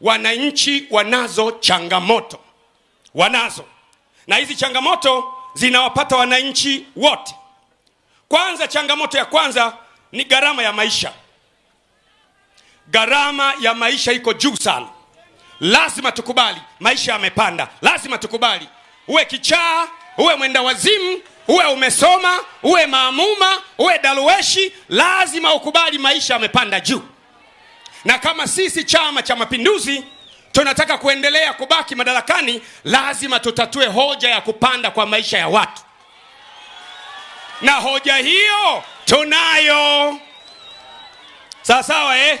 wananchi wanazo changamoto, wanazo, na hizi changamoto zinawapata wananchi wote. Kwanza, changamoto ya kwanza ni gharama ya maisha. Gharama ya maisha iko juu sana, lazima tukubali, maisha yamepanda, lazima tukubali. Uwe kichaa, uwe mwenda wazimu, uwe umesoma, uwe maamuma, uwe daluweshi, lazima ukubali maisha yamepanda juu. Na kama sisi Chama cha Mapinduzi tunataka kuendelea kubaki madarakani, lazima tutatue hoja ya kupanda kwa maisha ya watu, na hoja hiyo tunayo. Sawa sawa, eh?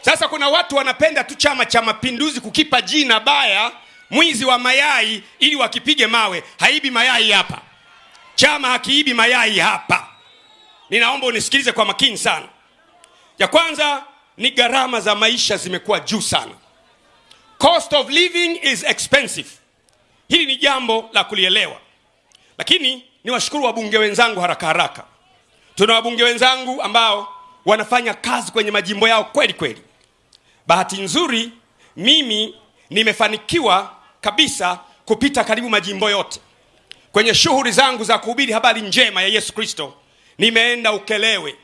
Sasa kuna watu wanapenda tu Chama cha Mapinduzi kukipa jina baya, mwizi wa mayai, ili wakipige mawe. Haibi mayai hapa, chama hakiibi mayai hapa. Ninaomba unisikilize kwa makini sana. Ya kwanza ni gharama za maisha zimekuwa juu sana. Cost of living is expensive. Hili ni jambo la kulielewa, lakini ni washukuru wabunge wenzangu haraka haraka. Tuna wabunge wenzangu ambao wanafanya kazi kwenye majimbo yao kweli kweli. Bahati nzuri mimi nimefanikiwa kabisa kupita karibu majimbo yote kwenye shughuli zangu za kuhubiri habari njema ya Yesu Kristo. Nimeenda Ukelewe,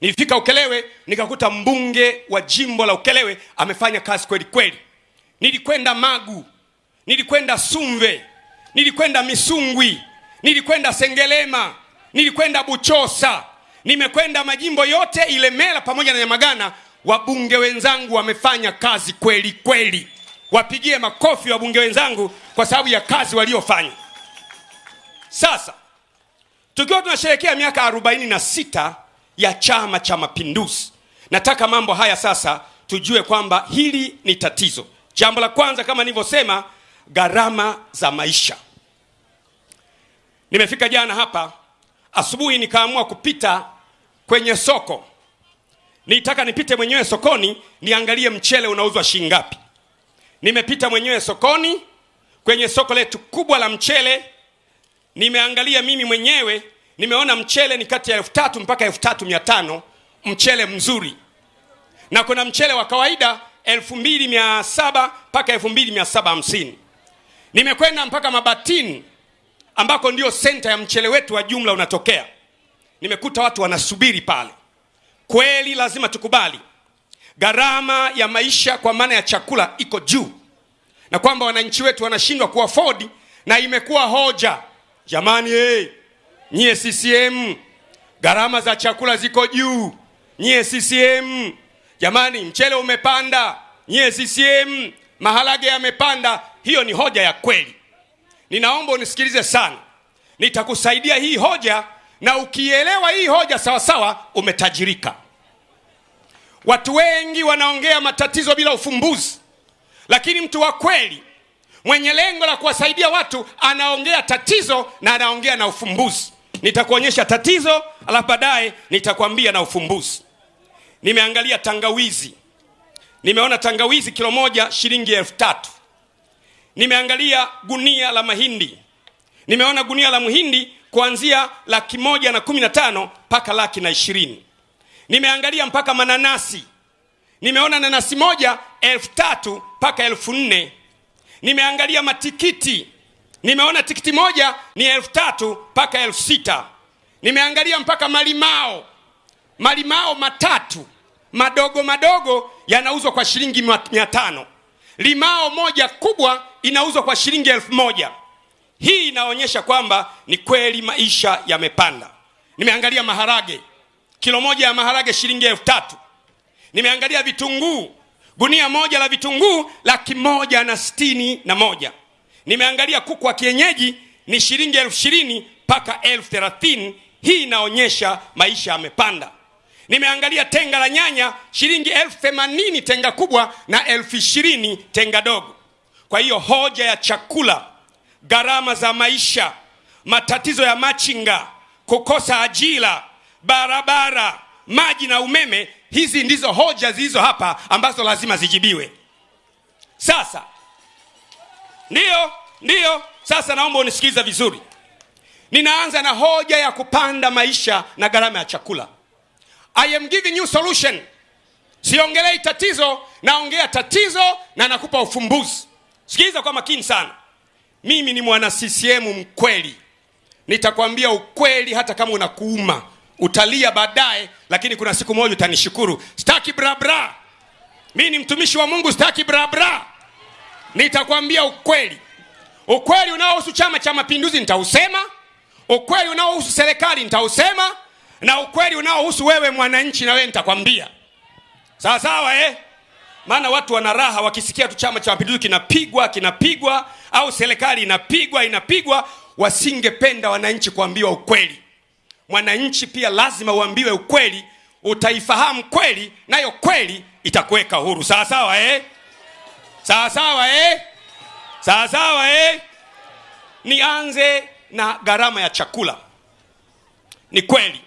nilifika Ukelewe nikakuta mbunge wa jimbo la Ukelewe amefanya kazi kweli kweli. Nilikwenda Magu, nilikwenda Sumve, nilikwenda Misungwi, nilikwenda Sengelema, nilikwenda Buchosa, nimekwenda majimbo yote Ilemela pamoja na Nyamagana. Wabunge wenzangu wamefanya kazi kweli kweli, wapigie makofi wabunge wenzangu kwa sababu ya kazi waliofanya. Sasa tukiwa tunasherekea miaka arobaini na sita ya Chama cha Mapinduzi, nataka mambo haya sasa tujue kwamba hili ni tatizo. Jambo la kwanza kama nilivyosema, gharama za maisha. Nimefika jana hapa asubuhi, nikaamua kupita kwenye soko. Nitaka nipite mwenyewe sokoni niangalie mchele unauzwa shilingi ngapi. Nimepita mwenyewe sokoni, kwenye soko letu kubwa la mchele, nimeangalia mimi mwenyewe, nimeona mchele ni kati ya elfu tatu mpaka elfu tatu mia tano mchele mzuri, na kuna mchele wa kawaida elfu mbili mia saba mpaka elfu mbili mia saba hamsini. Nimekwenda mpaka Mabatini ambako ndio senta ya mchele wetu wa jumla unatokea. Nimekuta watu wanasubiri pale. Kweli lazima tukubali gharama ya maisha kwa maana ya chakula iko juu, na kwamba wananchi wetu wanashindwa kuafodi, na imekuwa hoja jamani, hey, nyie CCM gharama za chakula ziko juu, nyie CCM jamani, mchele umepanda, nyie CCM maharage yamepanda. Hiyo ni hoja ya kweli. Ninaomba unisikilize sana, nitakusaidia hii hoja, na ukielewa hii hoja sawasawa, umetajirika. Watu wengi wanaongea matatizo bila ufumbuzi, lakini mtu wa kweli mwenye lengo la kuwasaidia watu anaongea tatizo na anaongea na ufumbuzi. Nitakuonyesha tatizo, alafu baadaye nitakwambia na ufumbuzi. Nimeangalia tangawizi, nimeona tangawizi kilo moja shilingi elfu tatu. Nimeangalia gunia la mahindi, nimeona gunia la mhindi kuanzia laki moja na kumi na tano mpaka laki na ishirini. Nimeangalia mpaka mananasi, nimeona nanasi moja elfu tatu mpaka elfu nne. Nimeangalia matikiti, nimeona tikiti moja ni elfu tatu mpaka elfu sita. Nimeangalia mpaka malimao, malimao matatu madogo madogo yanauzwa kwa shilingi mia tano. Limao moja kubwa inauzwa kwa shilingi elfu moja. Hii inaonyesha kwamba ni kweli maisha yamepanda. Nimeangalia maharage, kilo moja ya maharage shilingi elfu tatu. Nimeangalia vitunguu, gunia moja la vitunguu laki moja na stini na moja. Nimeangalia kuku wa kienyeji ni shilingi elfu ishirini mpaka elfu thelathini. Hii inaonyesha maisha yamepanda. Nimeangalia tenga la nyanya shilingi elfu themanini tenga kubwa na elfu ishirini tenga dogo. Kwa hiyo hoja ya chakula, gharama za maisha, matatizo ya machinga, kukosa ajira, barabara, maji na umeme, hizi ndizo hoja zilizo hapa ambazo lazima zijibiwe. Sasa ndiyo, ndiyo. Sasa naomba unisikiliza vizuri. Ninaanza na hoja ya kupanda maisha na gharama ya chakula. I am giving you solution. Siongelei tatizo naongea tatizo na nakupa ufumbuzi. Sikiliza kwa makini sana. Mimi ni mwana ccm mkweli. Nitakwambia ukweli hata kama unakuuma. Utalia baadaye lakini kuna siku moja utanishukuru. Staki brabra mi ni mtumishi wa mungu sitaki brabra nitakwambia ukweli ukweli unaohusu chama cha mapinduzi nitausema ukweli unaohusu serikali nitausema na ukweli unaohusu wewe mwananchi na wewe nitakwambia sawa sawa eh? maana watu wana raha wakisikia tu chama cha mapinduzi kinapigwa kinapigwa au serikali inapigwa inapigwa wasingependa wananchi kuambiwa ukweli mwananchi pia lazima uambiwe ukweli utaifahamu kweli nayo kweli itakuweka huru sawa sawa eh? Sawa sawa eh? sawa sawa eh? nianze na gharama ya chakula ni kweli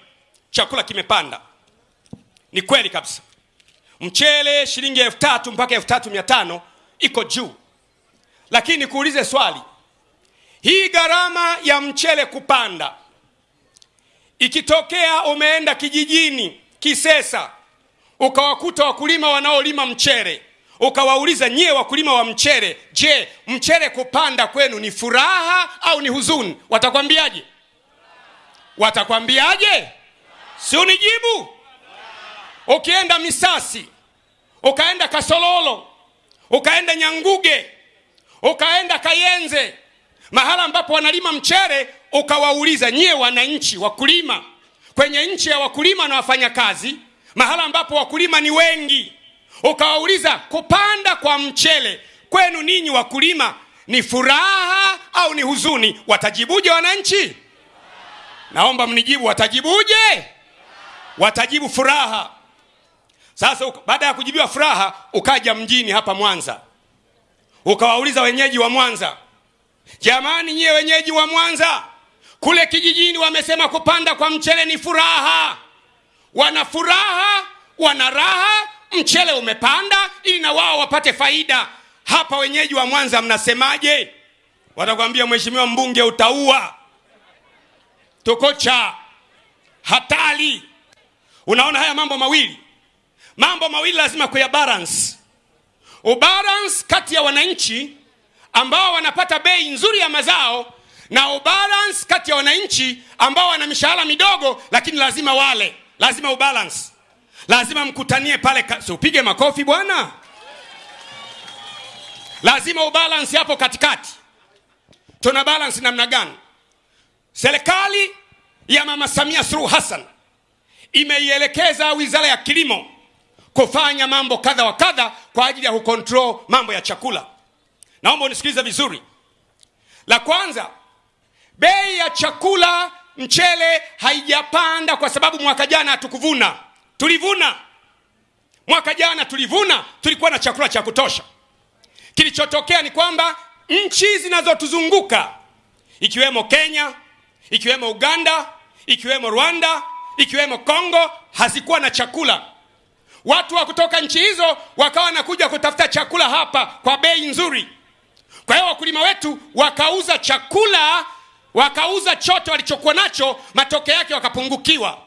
chakula kimepanda ni kweli kabisa mchele shilingi elfu tatu mpaka elfu tatu mia tano iko juu lakini nikuulize swali hii gharama ya mchele kupanda ikitokea umeenda kijijini kisesa ukawakuta wakulima wanaolima mchele ukawauliza nyie wakulima wa mchele je mchele kupanda kwenu ni furaha au ni huzuni? Watakwambiaje? Watakwambiaje? Si unijibu? Ukienda misasi ukaenda kasololo ukaenda nyanguge ukaenda kayenze mahala ambapo wanalima mchere ukawauliza nyie wananchi wakulima kwenye nchi ya wakulima na wafanyakazi mahala ambapo wakulima ni wengi ukawauliza kupanda kwa mchele kwenu ninyi wakulima ni furaha au ni huzuni? Watajibuje wananchi? Naomba mnijibu watajibuje? Watajibu furaha. Sasa baada ya kujibiwa furaha ukaja mjini hapa mwanza. Ukawauliza wenyeji wa mwanza jamani nyie wenyeji wa mwanza kule kijijini wamesema kupanda kwa mchele ni furaha. Wana furaha wana raha mchele umepanda ili na wao wapate faida. Hapa wenyeji wa mwanza mnasemaje? Watakwambia mheshimiwa mbunge utaua. Tukocha. Hatari. Unaona haya mambo mawili? Mambo mawili lazima kuya balance. Ubalance kati ya wananchi ambao wanapata bei nzuri ya mazao na ubalance kati ya wananchi ambao wana mishahara midogo lakini lazima wale. Lazima ubalance lazima mkutanie pale si upige makofi bwana. Lazima ubalance hapo katikati. Tuna balance namna gani? Serikali ya mama samia suluhu hassan imeielekeza wizara ya kilimo kufanya mambo kadha wa kadha kwa ajili ya kukontrol mambo ya chakula. Naomba unisikilize vizuri. La kwanza bei ya chakula mchele haijapanda kwa sababu mwaka jana hatukuvuna tulivuna. Mwaka jana tulivuna tulikuwa na chakula cha kutosha. Kilichotokea ni kwamba nchi zinazotuzunguka ikiwemo kenya ikiwemo uganda ikiwemo rwanda ikiwemo kongo hazikuwa na chakula. Watu wa kutoka nchi hizo wakawa wanakuja kutafuta chakula hapa kwa bei nzuri. Kwa hiyo wakulima wetu wakauza chakula wakauza chote walichokuwa nacho matokeo yake wakapungukiwa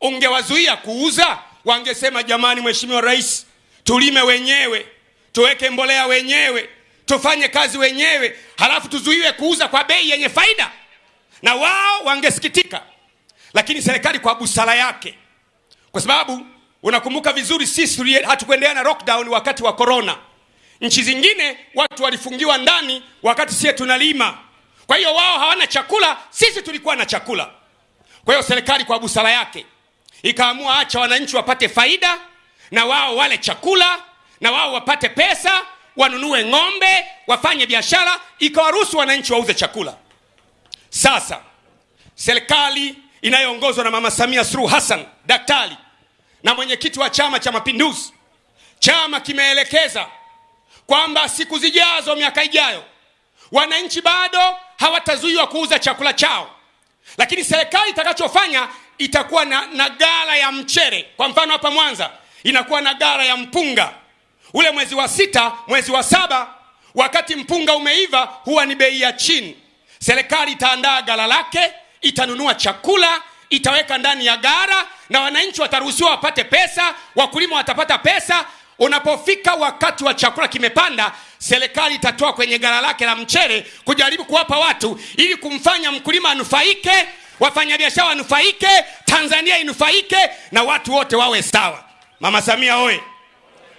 ungewazuia kuuza? Wangesema jamani mheshimiwa rais tulime wenyewe tuweke mbolea wenyewe tufanye kazi wenyewe halafu tuzuiwe kuuza kwa bei yenye faida. Na wao wangesikitika lakini serikali kwa busara yake. Kwa sababu unakumbuka vizuri sisi hatukuendelea na lockdown wakati wa corona. Nchi zingine watu walifungiwa ndani wakati sie tunalima. Kwa hiyo wao hawana chakula sisi tulikuwa na chakula. Kwa hiyo serikali kwa busara yake ikaamua acha wananchi wapate faida na wao wale chakula na wao wapate pesa wanunue ng'ombe wafanye biashara ikawaruhusu wananchi wauze chakula. Sasa serikali inayoongozwa na mama samia suluhu hassan daktari na mwenyekiti wa chama cha mapinduzi chama kimeelekeza kwamba siku zijazo miaka ijayo wananchi bado hawatazuiwa kuuza chakula chao. Lakini serikali itakachofanya itakuwa na, na gara ya mchere kwa mfano hapa mwanza inakuwa na gara ya mpunga. Ule mwezi wa sita mwezi wa saba wakati mpunga umeiva huwa ni bei ya chini. Serikali itaandaa gara lake itanunua chakula itaweka ndani ya gara na wananchi wataruhusiwa wapate pesa wakulima watapata pesa. Unapofika wakati wa chakula kimepanda serikali itatoa kwenye gara lake la mchere kujaribu kuwapa watu ili kumfanya mkulima anufaike wafanyabiashara wanufaike tanzania inufaike na watu wote wawe sawa. Mama samia oye!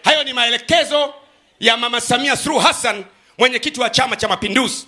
Hayo ni maelekezo ya mama samia suluhu hassan mwenyekiti wa chama cha mapinduzi